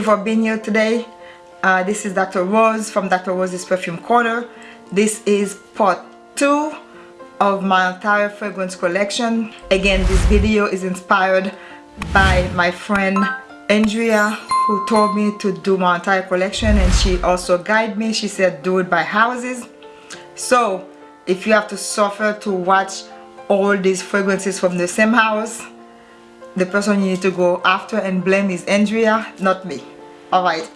you for being here today. Uh, this is Dr. Rose from Dr. Rose's Perfume Corner. This is part 2 of my entire fragrance collection. Again, this video is inspired by my friend Andrea who told me to do my entire collection and she also guided me. She said do it by houses. So if you have to suffer to watch all these fragrances from the same house, the person you need to go after and blame is Andrea, not me. Alright,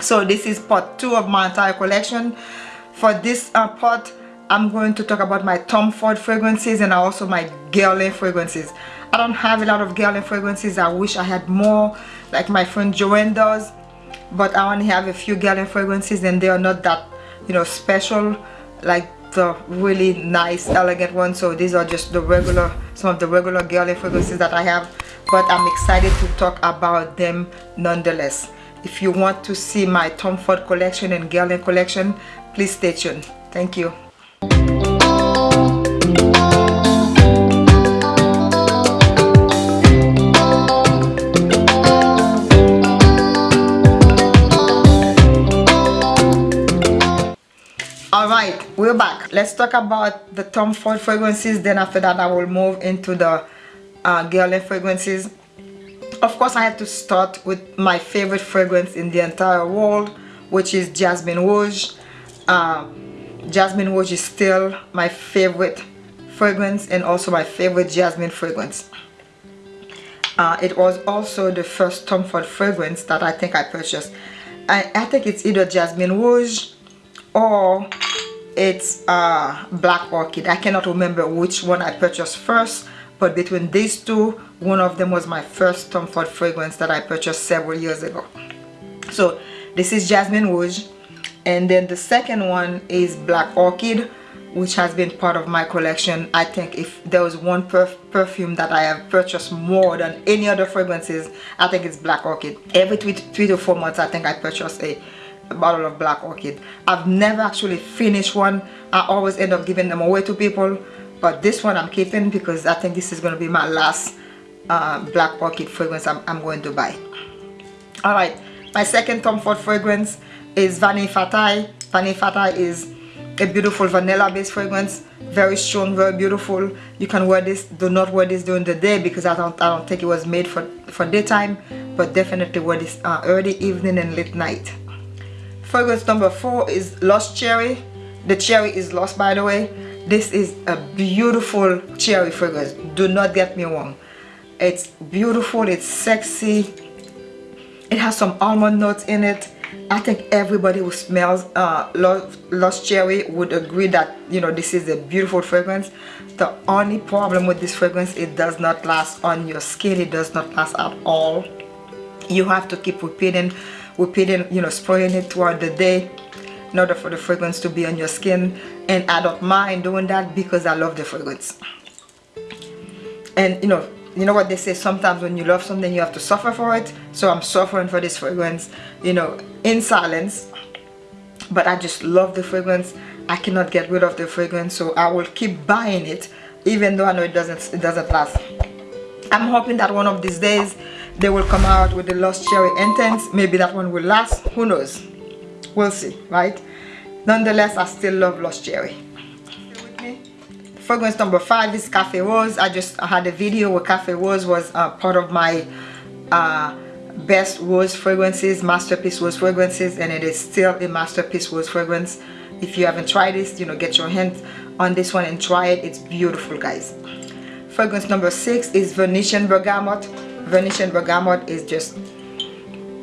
so this is part 2 of my entire collection. For this uh, part, I'm going to talk about my Tom Ford fragrances and also my Guerlain fragrances. I don't have a lot of Guerlain fragrances. I wish I had more like my friend Joanne does. But I only have a few Guerlain fragrances and they are not that, you know, special like the really nice elegant ones. So these are just the regular, some of the regular Guerlain fragrances that I have. But I'm excited to talk about them nonetheless. If you want to see my Tom Ford collection and Guerlain collection, please stay tuned. Thank you. Alright, we're back. Let's talk about the Tom Ford fragrances. Then after that, I will move into the uh, Guerlain fragrances. Of course, I have to start with my favorite fragrance in the entire world, which is Jasmin Rouge. Uh, Jasmin Rouge is still my favorite fragrance and also my favorite Jasmine fragrance. Uh, it was also the first Tom Ford fragrance that I think I purchased. I, I think it's either Jasmin Rouge or it's uh, Black Orchid. I cannot remember which one I purchased first but between these two one of them was my first Tom Ford fragrance that I purchased several years ago. So this is Jasmin Rouge. And then the second one is black orchid which has been part of my collection. I think if there was one perf perfume that i have purchased more than any other fragrances i think it's black orchid. Every three, three to four months i think i purchase a, a bottle of black orchid. I've never actually finished one. I always end up giving them away to people. But this one i'm keeping because i think this is going to be my last uh, black orchid fragrance I'm, I'm going to buy. All right my second Tom Ford fragrance is Vanille Fatale. Vanille Fatale is a beautiful vanilla based fragrance very strong very beautiful. You can wear this do not wear this during the day because i don't i don't think it was made for for daytime but definitely wear this uh, early evening and late night. Fragrance number four is lost cherry. The cherry is lost by the way. This is a beautiful cherry fragrance. Do not get me wrong it's beautiful it's sexy. It has some almond notes in it. I think everybody who smells uh, Lost Cherry would agree that you know this is a beautiful fragrance. The only problem with this fragrance it does not last on your skin it does not last at all. You have to keep repeating repeating you know spraying it throughout the day in order for the fragrance to be on your skin. And I don't mind doing that because I love the fragrance. And you know you know what they say sometimes when you love something you have to suffer for it. So I'm suffering for this fragrance you know in silence. But I just love the fragrance. I cannot get rid of the fragrance so I will keep buying it even though I know it doesn't it doesn't last. I'm hoping that one of these days they will come out with the Lost Cherry Intense maybe that one will last. Who knows? We'll see right? Nonetheless I still love Lost Cherry fragrance number five is cafe rose. I just had a video where cafe rose was uh, part of my uh, best rose fragrances masterpiece rose fragrances and it is still a masterpiece rose fragrance. If you haven't tried this you know get your hands on this one and try it. It's beautiful guys. Fragrance number six is venetian bergamot. Venetian bergamot is just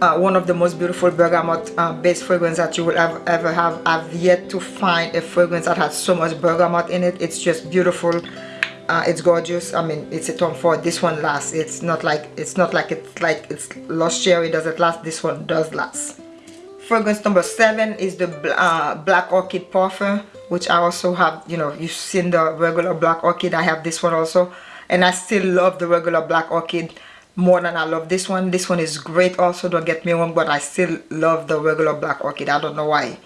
uh, one of the most beautiful bergamot uh, based fragrance that you will ever, ever have. I've yet to find a fragrance that has so much bergamot in it. It's just beautiful. Uh, it's gorgeous. I mean it's a Tom Ford this one lasts. It's not like it's not like it's like it's Lost Cherry. Does it last? This one does last. Fragrance number seven is the uh, Black Orchid Parfum which I also have you know you've seen the regular Black Orchid. I have this one also. And I still love the regular Black Orchid more than I love this one. This one is great also, don't get me wrong, but I still love the regular black orchid. I don't know why.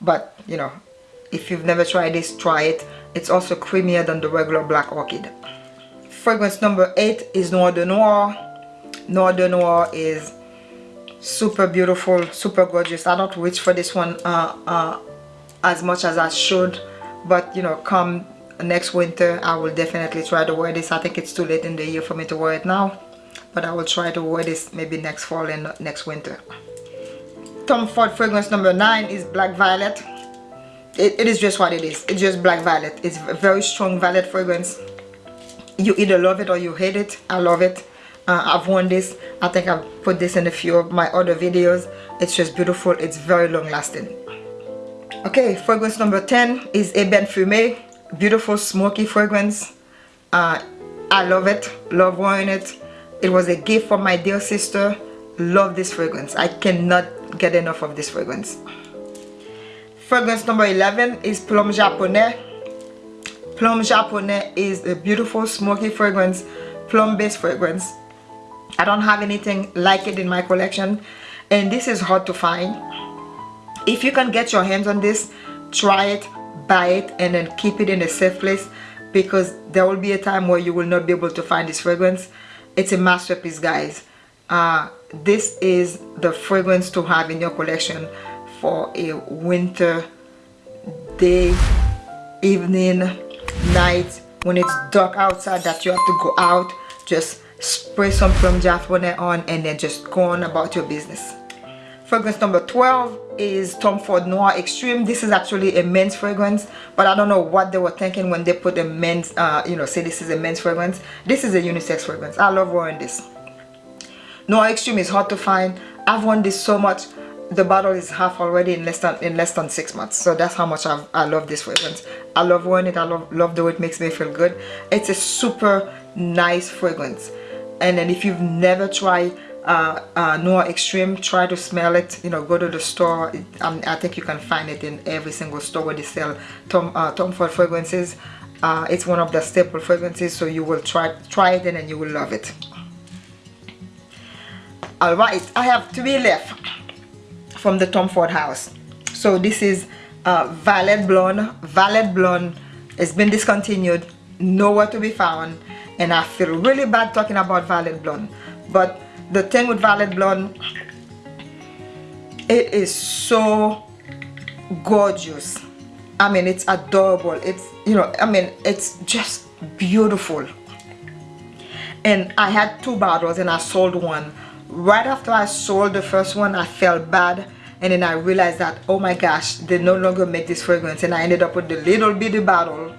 But, you know, if you've never tried this, try it. It's also creamier than the regular black orchid. Fragrance number 8 is Noir de Noir. Noir de Noir is super beautiful super gorgeous I don't reach for this one uh, uh, as much as I should but you know come next winter I will definitely try to wear this I think it's too late in the year for me to wear it now but I will try to wear this maybe next fall and next winter. Tom Ford fragrance number nine is Black Violet. It, it is just what it is. It's just Black Violet. It's a very strong violet fragrance. You either love it or you hate it. I love it. Uh, I've worn this. I think I've put this in a few of my other videos. It's just beautiful. It's very long lasting okay fragrance number 10 is Ebene Fumé beautiful smoky fragrance. Uh, I love it. Love wearing it it was a gift from my dear sister. Love this fragrance. I cannot get enough of this fragrance. Fragrance number 11 is Plum Japonais. Plum Japonais is a beautiful smoky fragrance plum based fragrance. I don't have anything like it in my collection and this is hard to find. If you can get your hands on this try it buy it and then keep it in a safe place because there will be a time where you will not be able to find this fragrance it's a masterpiece guys. Uh, this is the fragrance to have in your collection for a winter day evening night. When it's dark outside that you have to go out just spray some plum japonais on and then just go on about your business fragrance number 12 is Tom Ford Noir Extreme. This is actually a men's fragrance but I don't know what they were thinking when they put a men's uh, you know say this is a men's fragrance. This is a unisex fragrance. I love wearing this. Noir Extreme is hard to find. I've worn this so much the bottle is half already in less than in less than six months. So that's how much I've, i love this fragrance. I love wearing it. I love, love the way it makes me feel good. It's a super nice fragrance. And then if you've never tried uh, uh, Noir Extreme try to smell it you know go to the store. Um, I think you can find it in every single store where they sell Tom, uh, Tom Ford fragrances. Uh, it's one of the staple fragrances so you will try try it in and you will love it. Alright I have three left from the Tom Ford house. So this is uh, Violet Blonde. Violet Blonde has been discontinued nowhere to be found and I feel really bad talking about Violet Blonde. But the thing with Violet Blonde it is so gorgeous. I mean it's adorable. It's you know I mean it's just beautiful. And I had two bottles and I sold one. Right after I sold the first one I felt bad. And then I realized that oh my gosh they no longer make this fragrance. And I ended up with the little bitty bottle.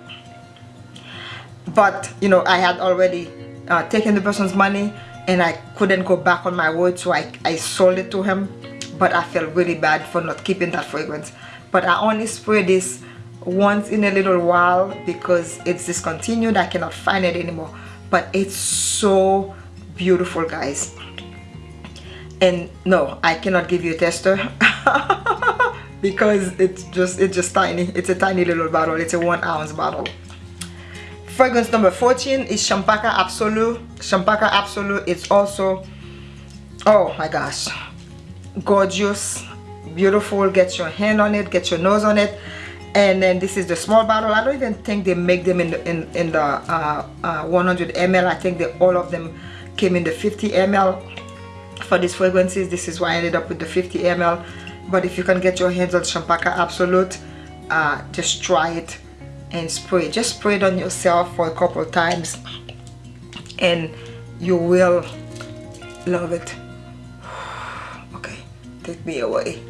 But you know I had already uh, taken the person's money and I couldn't go back on my word so I, I sold it to him. But I felt really bad for not keeping that fragrance. But I only spray this once in a little while because it's discontinued. I cannot find it anymore. But it's so beautiful guys. And no I cannot give you a tester because it's just it's just tiny. It's a tiny little bottle. It's a one ounce bottle fragrance number 14 is Champaca Absolute Champaca Absolute it's also oh my gosh gorgeous beautiful. Get your hand on it get your nose on it. And then this is the small bottle. I don't even think they make them in the in, in the uh, uh, 100 ml I think they all of them came in the 50 ml for these fragrances. This is why I ended up with the 50 ml but if you can get your hands on Champaca Absolute uh, just try it and spray. Just spray it on yourself for a couple times and you will love it. Okay take me away.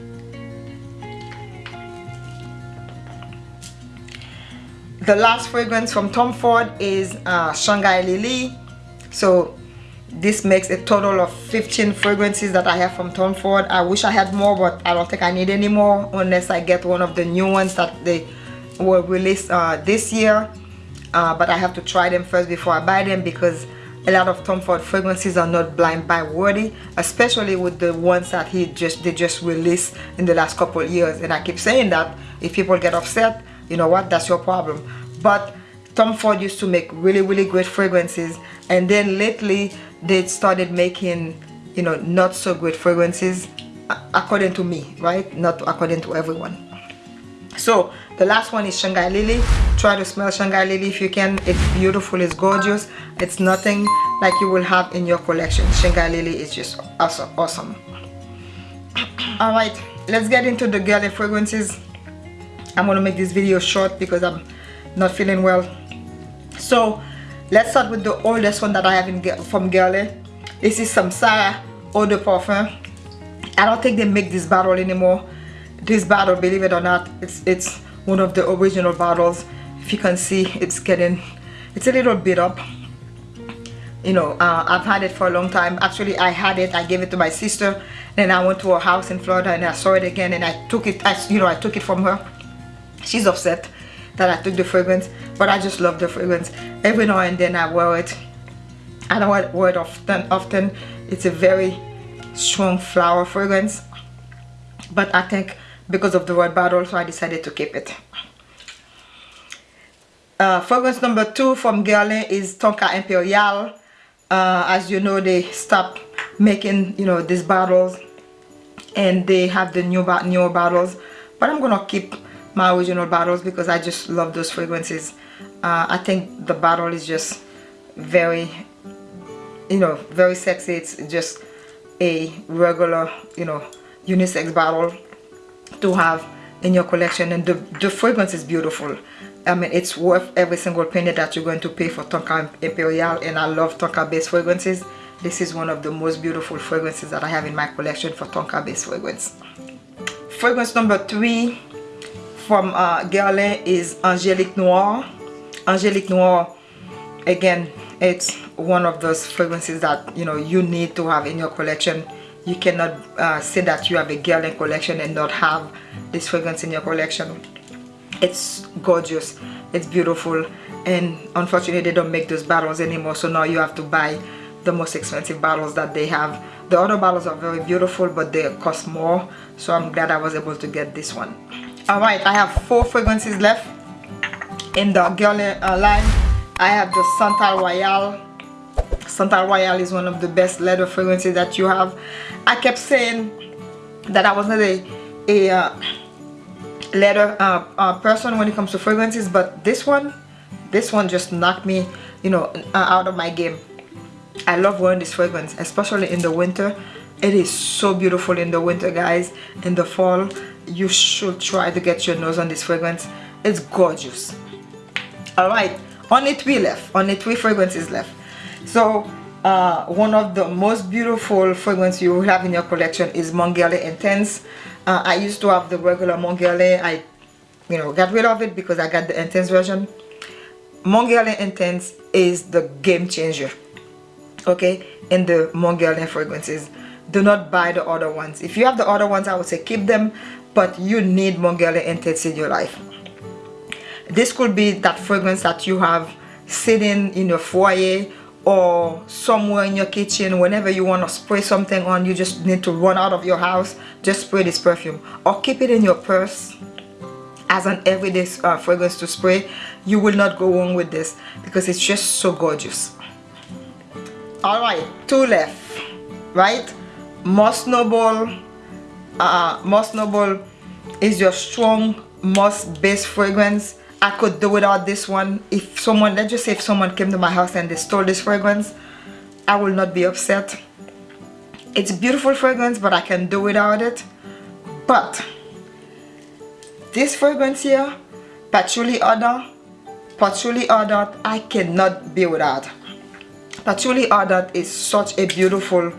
The last fragrance from Tom Ford is uh, Shanghai Lily. So this makes a total of 15 fragrances that I have from Tom Ford. I wish I had more but I don't think I need any more unless I get one of the new ones that they were released uh, this year uh, but I have to try them first before I buy them because a lot of Tom Ford fragrances are not blind buy worthy especially with the ones that he just they just released in the last couple years. And I keep saying that if people get upset you know what that's your problem. But Tom Ford used to make really really great fragrances and then lately they started making you know not so great fragrances according to me right? Not according to everyone so the last one is Shanghai Lily. Try to smell Shanghai Lily if you can. It's beautiful it's gorgeous it's nothing like you will have in your collection. Shanghai Lily is just awesome awesome. All right let's get into the Guerlain fragrances. I'm gonna make this video short because I'm not feeling well. So let's start with the oldest one that I have in, from Guerlain. This is Samsara Eau de Parfum. I don't think they make this bottle anymore this bottle believe it or not it's it's one of the original bottles if you can see it's getting it's a little bit up. You know uh, I've had it for a long time. Actually I had it I gave it to my sister then I went to her house in Florida and I saw it again and I took it I, you know I took it from her. She's upset that I took the fragrance but I just love the fragrance. Every now and then I wear it. I don't wear it often often. It's a very strong flower fragrance but I think because of the red bottle so I decided to keep it. Uh, fragrance number two from Guerlain is Tonka Imperial. Uh, as you know they stopped making you know these bottles and they have the new newer bottles but I'm gonna keep my original bottles because I just love those fragrances. Uh, I think the bottle is just very you know very sexy. It's just a regular you know unisex bottle to have in your collection. And the, the fragrance is beautiful. I mean it's worth every single penny that you're going to pay for Tonka Imperial. And I love Tonka based fragrances. This is one of the most beautiful fragrances that I have in my collection for Tonka based fragrance. Fragrance number three from uh, Guerlain is Angelique Noir. Angelique Noir again it's one of those fragrances that you know you need to have in your collection you cannot uh, say that you have a Guerlain collection and not have this fragrance in your collection. It's gorgeous. It's beautiful. And unfortunately they don't make those bottles anymore. So now you have to buy the most expensive bottles that they have. The other bottles are very beautiful but they cost more. So I'm glad I was able to get this one. Alright I have four fragrances left. In the Guerlain uh, line I have the Santal Royale Santal Royale is one of the best leather fragrances that you have. I kept saying that I wasn't a, a uh, leather uh, uh, person when it comes to fragrances but this one this one just knocked me you know uh, out of my game. I love wearing this fragrance especially in the winter. It is so beautiful in the winter guys. In the fall you should try to get your nose on this fragrance. It's gorgeous. All right only three left only three fragrances left so uh, one of the most beautiful fragrance you have in your collection is Mon Guerlain Intense. Uh, I used to have the regular Mon Guerlain I you know got rid of it because I got the Intense version. Mon Guerlain Intense is the game changer okay in the Mon Guerlain fragrances. Do not buy the other ones. If you have the other ones I would say keep them but you need Mon Guerlain Intense in your life. This could be that fragrance that you have sitting in your foyer or somewhere in your kitchen whenever you want to spray something on you just need to run out of your house just spray this perfume. Or keep it in your purse as an everyday uh, fragrance to spray. You will not go wrong with this because it's just so gorgeous. All right two left right? Moss Noble uh, Moss Noble is your strong moss based fragrance I could do without this one. If someone let's just say if someone came to my house and they stole this fragrance I will not be upset. It's beautiful fragrance but I can do without it. But this fragrance here patchouli odor patchouli odor I cannot be without. Patchouli odor is such a beautiful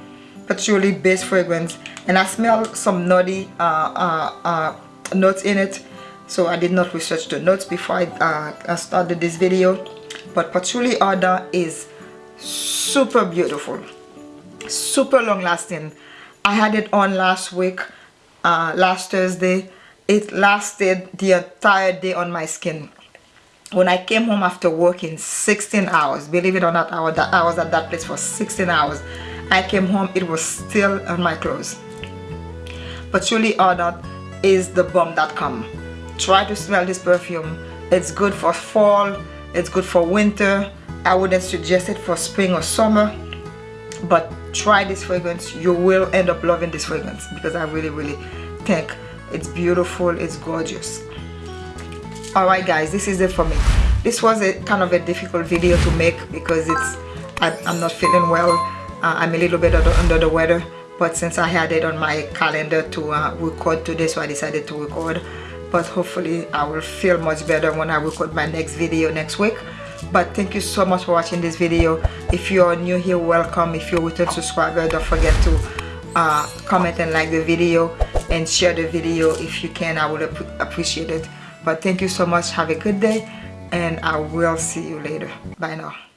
patchouli based fragrance and I smell some nutty uh, uh, uh, notes in it so I did not research the notes before I, uh, I started this video. But patchouli odor is super beautiful. Super long lasting I had it on last week uh, last Thursday. It lasted the entire day on my skin. When I came home after working 16 hours believe it or not I was, that, I was at that place for 16 hours. I came home it was still on my clothes. Patchouli odor is the bomb that bomb.com try to smell this perfume. It's good for fall it's good for winter. I wouldn't suggest it for spring or summer but try this fragrance. You will end up loving this fragrance because I really really think it's beautiful it's gorgeous. Alright guys this is it for me. This was a kind of a difficult video to make because it's I, am not feeling well. Uh, I'm a little bit under the weather but since I had it on my calendar to uh, record today so I decided to record but hopefully I will feel much better when I record my next video next week. But thank you so much for watching this video. If you're new here welcome. If you're a return subscriber don't forget to uh, comment and like the video and share the video if you can. I would ap appreciate it. But thank you so much. Have a good day and I will see you later. Bye now